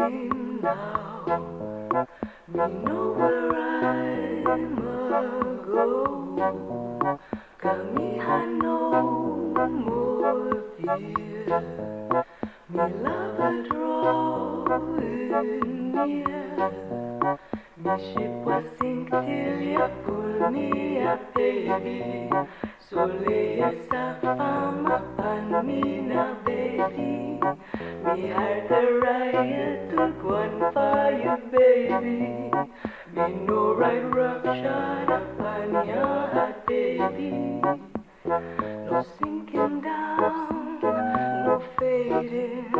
stream now. We have no more fear. We love a draw near. My ship was sunk till you pulled me baby. Me heart a riot to go on for you, baby. Me no right rupture upon your heart, baby. No sinking down, no fading.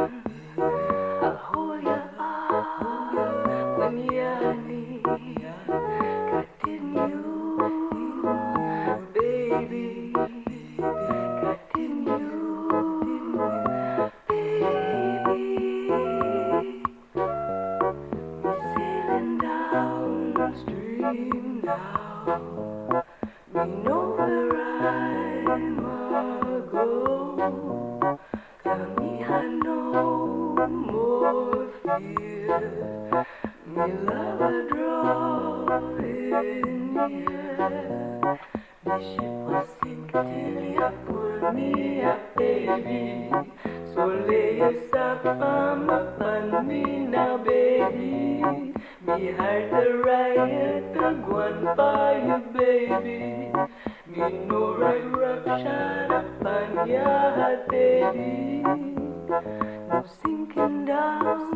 I'll hold your arm when you're near. So lay yourself upon me now, baby. Heart a riot on you, baby. Me no right rupture upon your heart, baby. No sinking down,